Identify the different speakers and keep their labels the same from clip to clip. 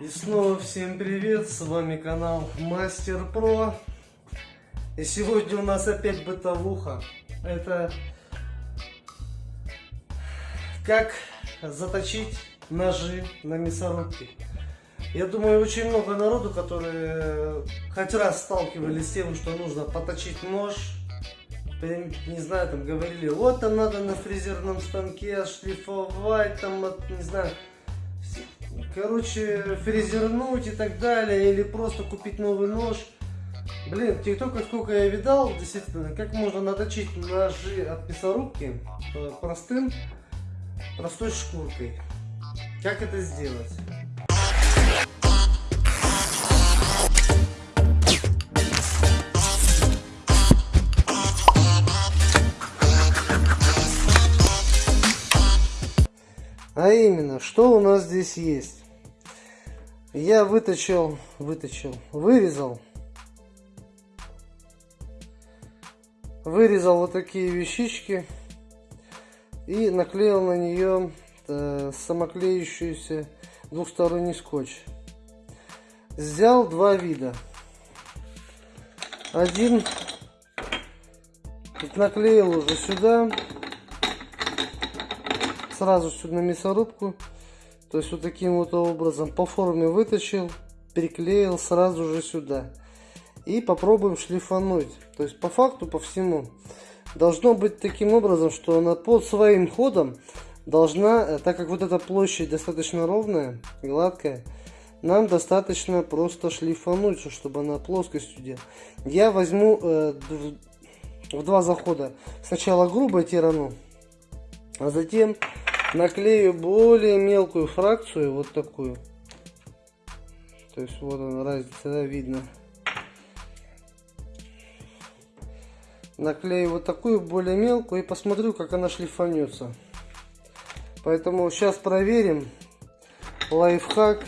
Speaker 1: И снова всем привет, с вами канал Мастер Про. И сегодня у нас опять бытовуха. Это как заточить ножи на мясорубке. Я думаю, очень много народу, которые хоть раз сталкивались с тем, что нужно поточить нож. Не знаю, там говорили, вот там надо на фрезерном станке шлифовать, там, не знаю, короче, фрезернуть и так далее, или просто купить новый нож. Блин, в ТикТоке сколько я видал, действительно, как можно наточить ножи от мясорубки простым, простой шкуркой. Как это сделать? А именно, что у нас здесь есть? Я выточил, выточил, вырезал. Вырезал вот такие вещички и наклеил на нее э, самоклеющийся двухсторонний скотч. Взял два вида. Один наклеил уже сюда сразу сюда на мясорубку. То есть вот таким вот образом по форме вытащил, приклеил сразу же сюда. И попробуем шлифануть. То есть по факту, по всему. Должно быть таким образом, что она под своим ходом должна, э, так как вот эта площадь достаточно ровная, гладкая, нам достаточно просто шлифануть, чтобы она плоскостью делала. Я возьму э, в два захода. Сначала грубо тирану, а затем наклею более мелкую фракцию, вот такую. То есть вот она разница, да, видно. Наклею вот такую более мелкую и посмотрю, как она шлифанется. Поэтому сейчас проверим лайфхак,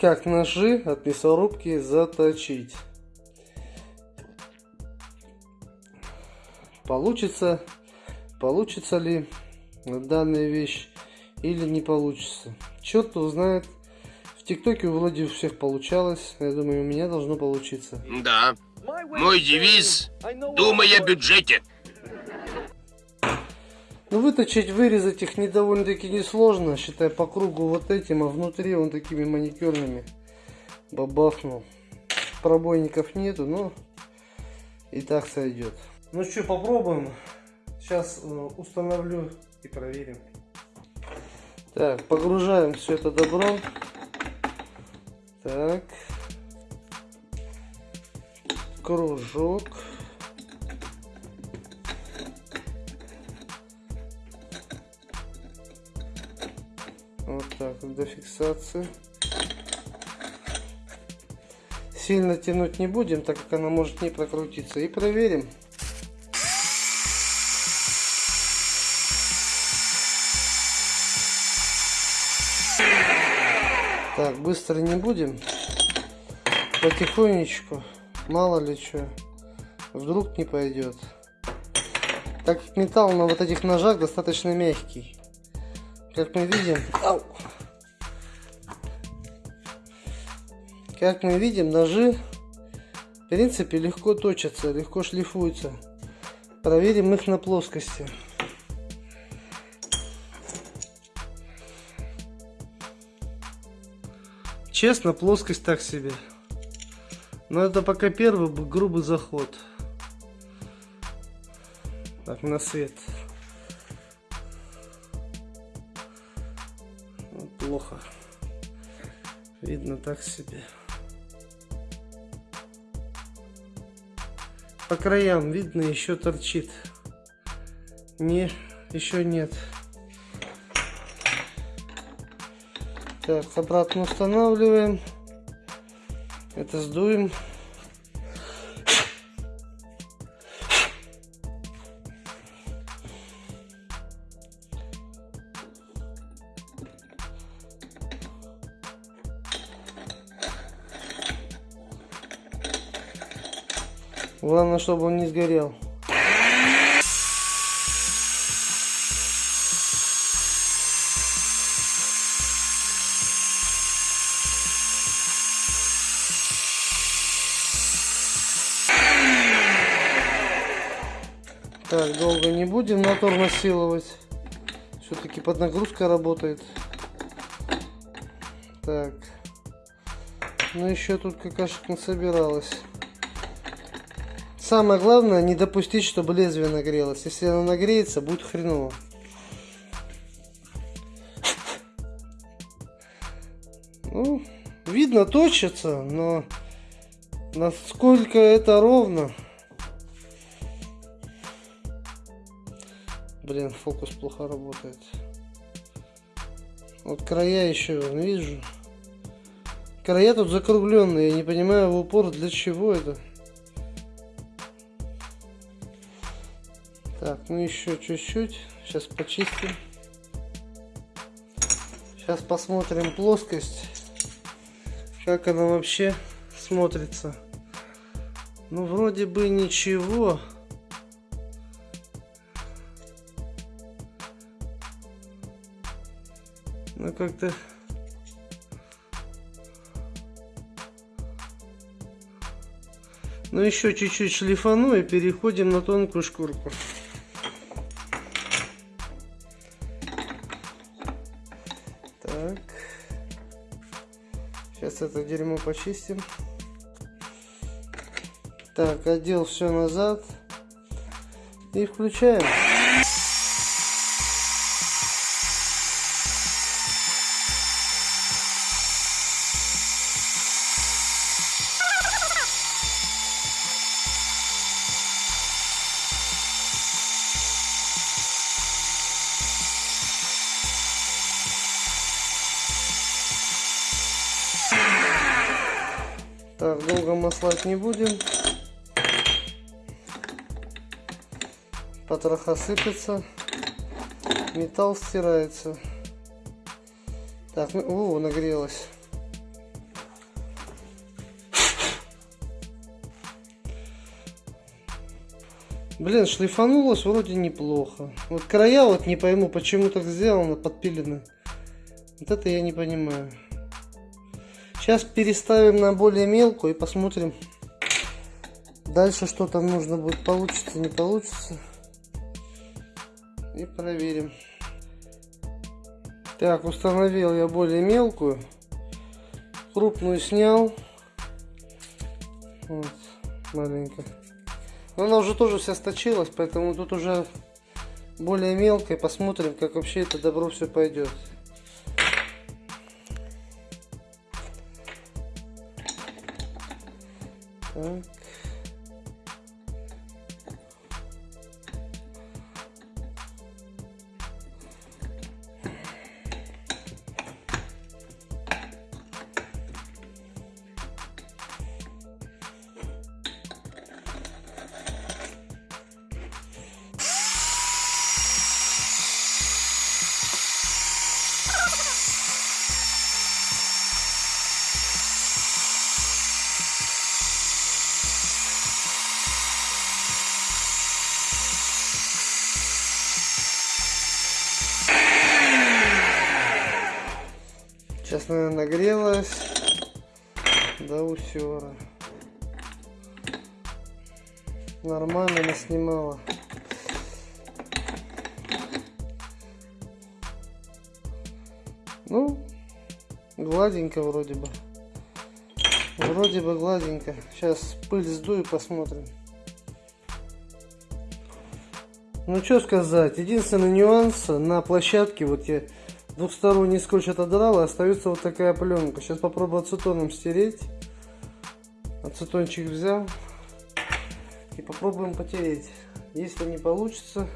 Speaker 1: как ножи от мясорубки заточить. Получится получится ли данная вещь или не получится. Черт узнает. В ТикТоке у Влади у всех получалось. Я думаю, у меня должно получиться.
Speaker 2: Да. Мой девиз – думай о бюджете.
Speaker 1: Ну, выточить, вырезать их не довольно-таки несложно, считай, по кругу вот этим, а внутри он такими маникюрными бабахнул. Пробойников нету, но и так сойдет. Ну что, попробуем. Сейчас э, установлю и проверим. Так, погружаем все это добро. Так. Кружок. Вот так, до фиксации. Сильно тянуть не будем, так как она может не прокрутиться. И проверим. Так, быстро не будем. Потихонечку. Мало ли что. Вдруг не пойдет. Так как металл на вот этих ножах достаточно мягкий. Как мы видим... Ау! Как мы видим, ножи в принципе легко точатся, легко шлифуются. Проверим их на плоскости. Честно, плоскость так себе. Но это пока первый грубый заход. Так, на свет. Ну, плохо. Видно так себе. По краям видно еще торчит. Не, еще нет. Так, обратно устанавливаем. Это сдуем. Главное, чтобы он не сгорел. Так, долго не будем мотор насиловать. Все-таки под нагрузкой работает. Так. Ну еще тут какашек не собиралась. Самое главное не допустить, чтобы лезвие нагрелось. Если оно нагреется, будет хреново. Ну, видно точится, но насколько это ровно. Блин, фокус плохо работает. Вот края еще вижу. Края тут закругленные, я не понимаю в упор для чего это. Так, ну еще чуть-чуть. Сейчас почистим. Сейчас посмотрим плоскость. Как она вообще смотрится. Ну, вроде бы ничего. Как-то... Ну, еще чуть-чуть шлифану и переходим на тонкую шкурку. Так. Сейчас это дерьмо почистим. Так, отдел все назад. И включаем. Маслать не будем. Потроха сыпется. Металл стирается. Так, ну, о, нагрелась. Блин, шлифанулось вроде неплохо. Вот края вот не пойму, почему так сделано, подпилены. Вот это я не понимаю. Сейчас переставим на более мелкую и посмотрим. Дальше что там нужно будет, получится, не получится. И проверим. Так, установил я более мелкую. Крупную снял. Вот, маленько. Но она уже тоже вся сточилась, поэтому тут уже более мелкая. Посмотрим, как вообще это добро все пойдет. Так. Сейчас, наверное, нагрелась до усера. Нормально наснимала. Ну, гладенько вроде бы. Вроде бы гладенько. Сейчас пыль сдую, посмотрим. Ну, что сказать. Единственный нюанс на площадке, вот я двухсторонний скотч отодрал, и остается вот такая пленка. Сейчас попробую ацетоном стереть. Ацетончик взял. И попробуем потереть. Если не получится,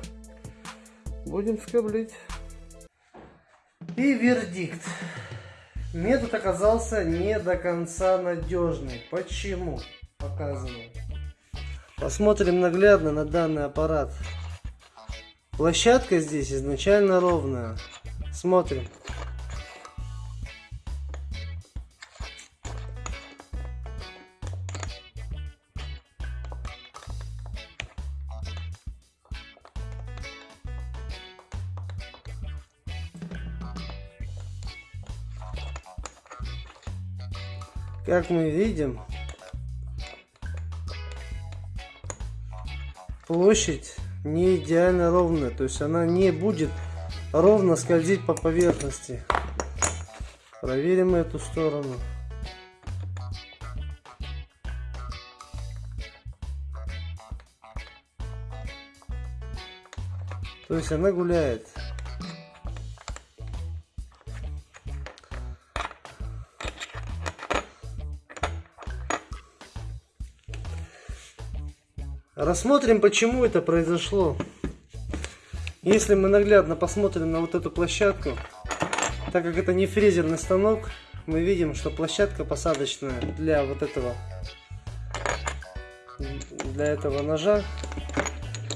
Speaker 1: будем скоблить. И вердикт. Метод оказался не до конца надежный. Почему? Показываю. Посмотрим наглядно на данный аппарат. Площадка здесь изначально ровная. Смотрим. Как мы видим, площадь не идеально ровная. То есть она не будет ровно скользить по поверхности. Проверим эту сторону. То есть она гуляет. Рассмотрим, почему это произошло. Если мы наглядно посмотрим на вот эту площадку, так как это не фрезерный станок, мы видим, что площадка посадочная для вот этого для этого ножа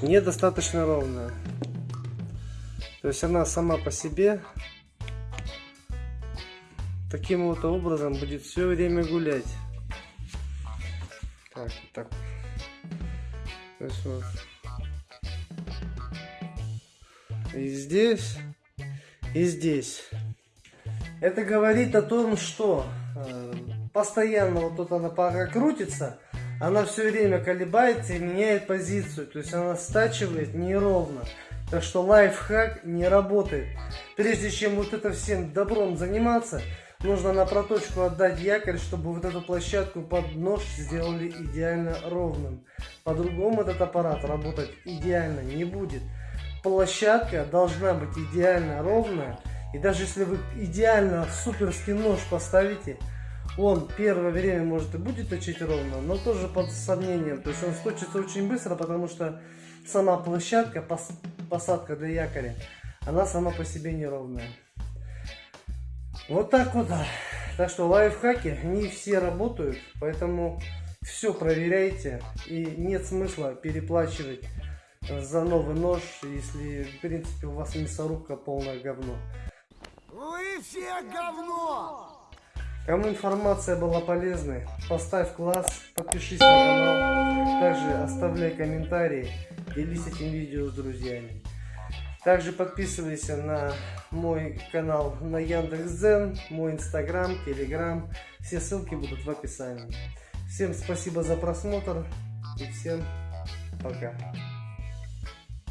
Speaker 1: недостаточно ровная. То есть она сама по себе таким вот образом будет все время гулять. Так, так. Есть вот. И здесь, и здесь. Это говорит о том, что э, постоянно вот тут она пока крутится, она все время колебается и меняет позицию. То есть она стачивает неровно. Так что лайфхак не работает. Прежде чем вот это всем добром заниматься, нужно на проточку отдать якорь, чтобы вот эту площадку под нож сделали идеально ровным. По-другому этот аппарат работать идеально не будет. Площадка должна быть идеально ровная. И даже если вы идеально суперский нож поставите, он первое время может и будет точить ровно, но тоже под сомнением. То есть он сточится очень быстро, потому что сама площадка, пос, посадка для якоря, она сама по себе неровная. Вот так вот. Так что лайфхаки не все работают, поэтому все проверяйте. И нет смысла переплачивать за новый нож, если в принципе у вас мясорубка полное говно.
Speaker 3: Вы все говно!
Speaker 1: Кому информация была полезной, поставь класс, подпишись на канал, также оставляй комментарии, делись этим видео с друзьями. Также подписывайся на мой канал на Яндекс.Дзен, мой инстаграм, телеграм, все ссылки будут в описании. Всем спасибо за просмотр и всем пока.